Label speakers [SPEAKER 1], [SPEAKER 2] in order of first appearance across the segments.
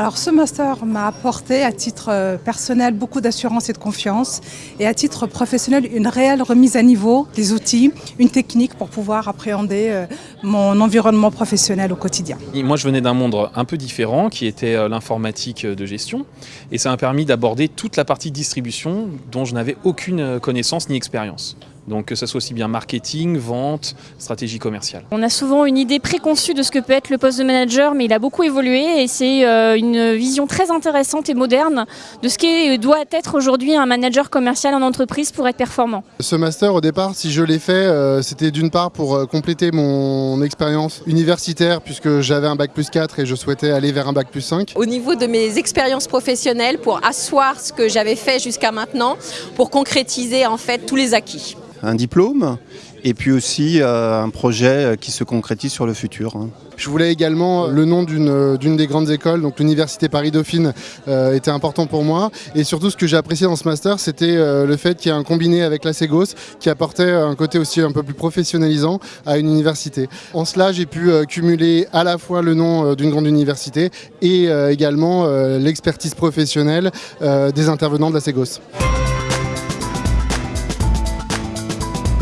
[SPEAKER 1] Alors ce master m'a apporté à titre euh, personnel beaucoup d'assurance et de confiance et à titre professionnel une réelle remise à niveau des outils, une technique pour pouvoir appréhender euh, mon environnement professionnel au quotidien.
[SPEAKER 2] Moi je venais d'un monde un peu différent qui était euh, l'informatique de gestion et ça m'a permis d'aborder toute la partie distribution dont je n'avais aucune connaissance ni expérience. Donc que ce soit aussi bien marketing, vente, stratégie commerciale.
[SPEAKER 3] On a souvent une idée préconçue de ce que peut être le poste de manager, mais il a beaucoup évolué et c'est euh, une vision très intéressante et moderne de ce qui doit être aujourd'hui un manager commercial en entreprise pour être performant.
[SPEAKER 4] Ce master au départ, si je l'ai fait, euh, c'était d'une part pour euh, compléter mon expérience universitaire puisque j'avais un bac plus 4 et je souhaitais aller vers un bac plus 5.
[SPEAKER 5] Au niveau de mes expériences professionnelles, pour asseoir ce que j'avais fait jusqu'à maintenant, pour concrétiser en fait tous les acquis
[SPEAKER 6] un diplôme et puis aussi euh, un projet qui se concrétise sur le futur. Hein.
[SPEAKER 4] Je voulais également le nom d'une des grandes écoles, donc l'Université Paris-Dauphine euh, était important pour moi. Et surtout ce que j'ai apprécié dans ce master, c'était euh, le fait qu'il y ait un combiné avec la Ségos qui apportait un côté aussi un peu plus professionnalisant à une université. En cela, j'ai pu cumuler à la fois le nom d'une grande université et également l'expertise professionnelle des intervenants de la Ségos.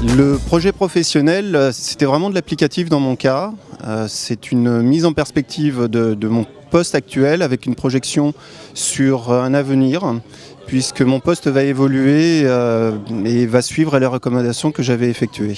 [SPEAKER 6] Le projet professionnel, euh, c'était vraiment de l'applicatif dans mon cas. Euh, c'est une mise en perspective de, mon poste actuel avec une projection sur un avenir puisque mon poste va évoluer euh, et va suivre les recommandations que j'avais effectuées.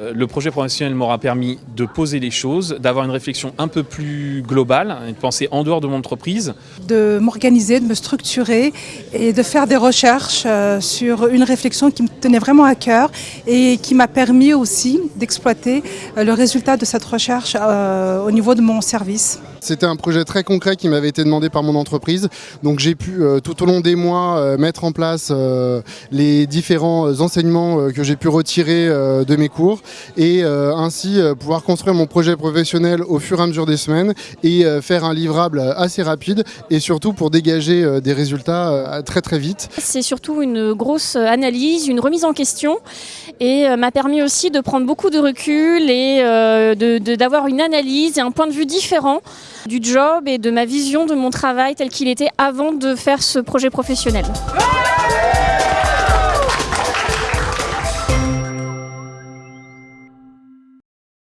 [SPEAKER 2] Euh, le projet professionnel m'aura permis de poser les choses, d'avoir une réflexion un peu plus globale, de penser en dehors de mon entreprise.
[SPEAKER 1] De m'organiser, de me structurer et de faire des recherches euh, sur une réflexion qui me tenait vraiment à cœur et qui m'a permis aussi d'exploiter euh, le résultat de cette recherche au niveau de mon service.
[SPEAKER 4] C'était un projet très concret qui m'avait été demandé par mon entreprise. Donc j'ai pu tout au long des mois mettre en place les différents enseignements que j'ai pu retirer de mes cours et euh, ainsi euh, pouvoir construire mon projet professionnel au fur et à mesure des semaines et euh, faire un livrable assez rapide et surtout pour dégager des résultats très très vite.
[SPEAKER 3] C'est surtout une grosse analyse, une remise en question et m'a permis aussi de prendre beaucoup de recul et d'avoir une analyse et un point de vue différent du job et de ma vision de mon travail tel qu'il était avant de faire ce projet professionnel.